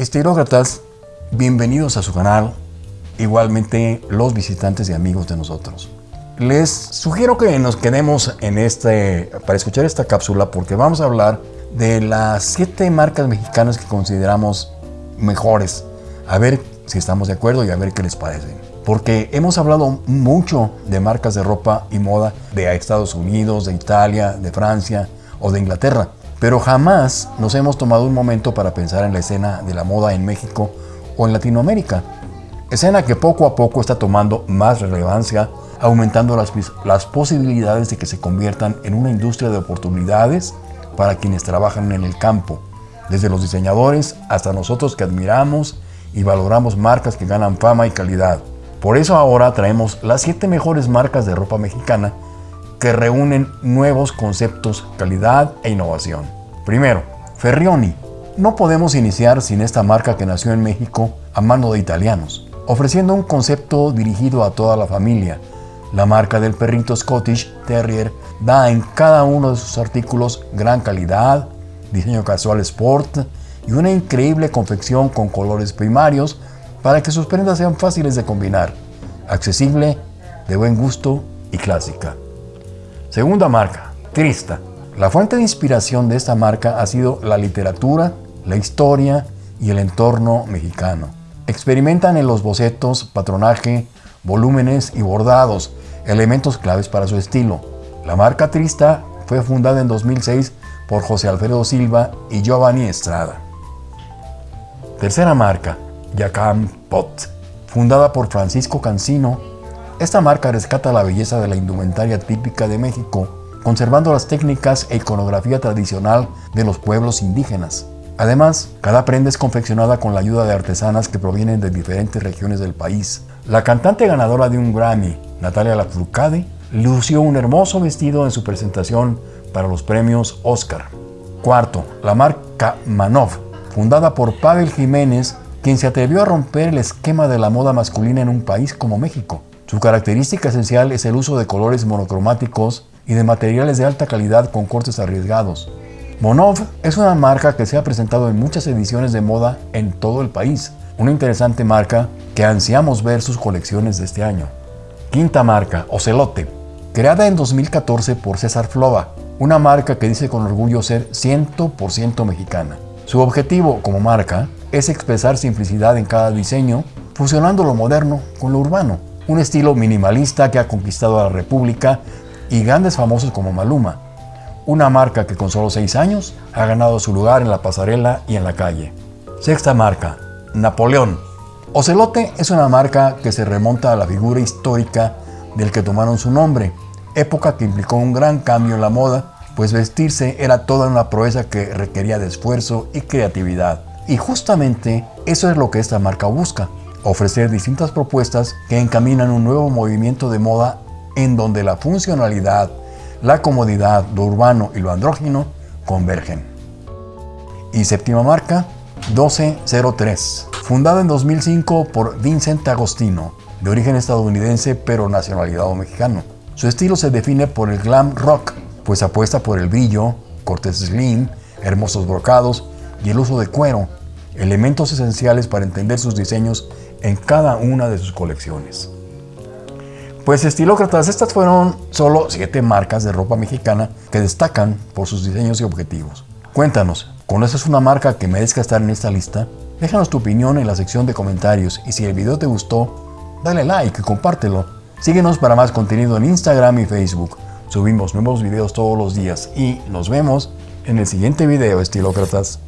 Estilócratas, bienvenidos a su canal, igualmente los visitantes y amigos de nosotros. Les sugiero que nos quedemos en este, para escuchar esta cápsula porque vamos a hablar de las siete marcas mexicanas que consideramos mejores. A ver si estamos de acuerdo y a ver qué les parece. Porque hemos hablado mucho de marcas de ropa y moda de Estados Unidos, de Italia, de Francia o de Inglaterra. Pero jamás nos hemos tomado un momento para pensar en la escena de la moda en México o en Latinoamérica. Escena que poco a poco está tomando más relevancia, aumentando las, las posibilidades de que se conviertan en una industria de oportunidades para quienes trabajan en el campo, desde los diseñadores hasta nosotros que admiramos y valoramos marcas que ganan fama y calidad. Por eso ahora traemos las 7 mejores marcas de ropa mexicana que reúnen nuevos conceptos, calidad e innovación. Primero, Ferrioni. No podemos iniciar sin esta marca que nació en México a mano de italianos, ofreciendo un concepto dirigido a toda la familia. La marca del perrito Scottish Terrier da en cada uno de sus artículos gran calidad, diseño casual sport y una increíble confección con colores primarios para que sus prendas sean fáciles de combinar, accesible, de buen gusto y clásica. Segunda marca, Trista. La fuente de inspiración de esta marca ha sido la literatura, la historia y el entorno mexicano. Experimentan en los bocetos, patronaje, volúmenes y bordados, elementos claves para su estilo. La marca Trista fue fundada en 2006 por José Alfredo Silva y Giovanni Estrada. Tercera marca, Yacam Pot. Fundada por Francisco Cancino, esta marca rescata la belleza de la indumentaria típica de México, conservando las técnicas e iconografía tradicional de los pueblos indígenas. Además, cada prenda es confeccionada con la ayuda de artesanas que provienen de diferentes regiones del país. La cantante ganadora de un Grammy, Natalia Lafourcade, lució un hermoso vestido en su presentación para los premios Oscar. Cuarto, la marca Manov, fundada por Pavel Jiménez, quien se atrevió a romper el esquema de la moda masculina en un país como México. Su característica esencial es el uso de colores monocromáticos y de materiales de alta calidad con cortes arriesgados. Monov es una marca que se ha presentado en muchas ediciones de moda en todo el país, una interesante marca que ansiamos ver sus colecciones de este año. Quinta marca, Ocelote, creada en 2014 por César Flova, una marca que dice con orgullo ser 100% mexicana. Su objetivo como marca es expresar simplicidad en cada diseño, fusionando lo moderno con lo urbano un estilo minimalista que ha conquistado a la República y grandes famosos como Maluma, una marca que con solo 6 años ha ganado su lugar en la pasarela y en la calle. Sexta marca, Napoleón. Ocelote es una marca que se remonta a la figura histórica del que tomaron su nombre, época que implicó un gran cambio en la moda, pues vestirse era toda una proeza que requería de esfuerzo y creatividad. Y justamente eso es lo que esta marca busca, ofrecer distintas propuestas que encaminan un nuevo movimiento de moda en donde la funcionalidad, la comodidad, lo urbano y lo andrógino convergen. Y séptima marca, 1203, fundada en 2005 por Vincent Agostino, de origen estadounidense pero nacionalidad mexicano. Su estilo se define por el glam rock, pues apuesta por el brillo, cortes slim, hermosos brocados y el uso de cuero, elementos esenciales para entender sus diseños en cada una de sus colecciones. Pues estilócratas, estas fueron solo 7 marcas de ropa mexicana que destacan por sus diseños y objetivos. Cuéntanos, ¿conoces una marca que merezca estar en esta lista? Déjanos tu opinión en la sección de comentarios y si el video te gustó, dale like y compártelo. Síguenos para más contenido en Instagram y Facebook. Subimos nuevos videos todos los días y nos vemos en el siguiente video, estilócratas.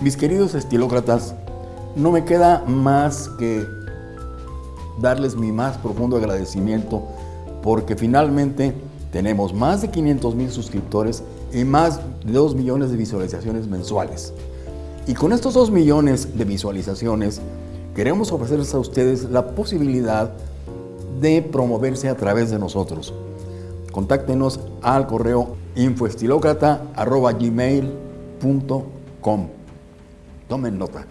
Mis queridos estilócratas, no me queda más que darles mi más profundo agradecimiento porque finalmente tenemos más de 500 mil suscriptores y más de 2 millones de visualizaciones mensuales. Y con estos 2 millones de visualizaciones queremos ofrecerles a ustedes la posibilidad de promoverse a través de nosotros. Contáctenos al correo infoestilocrata.gmail.com Tomen nota.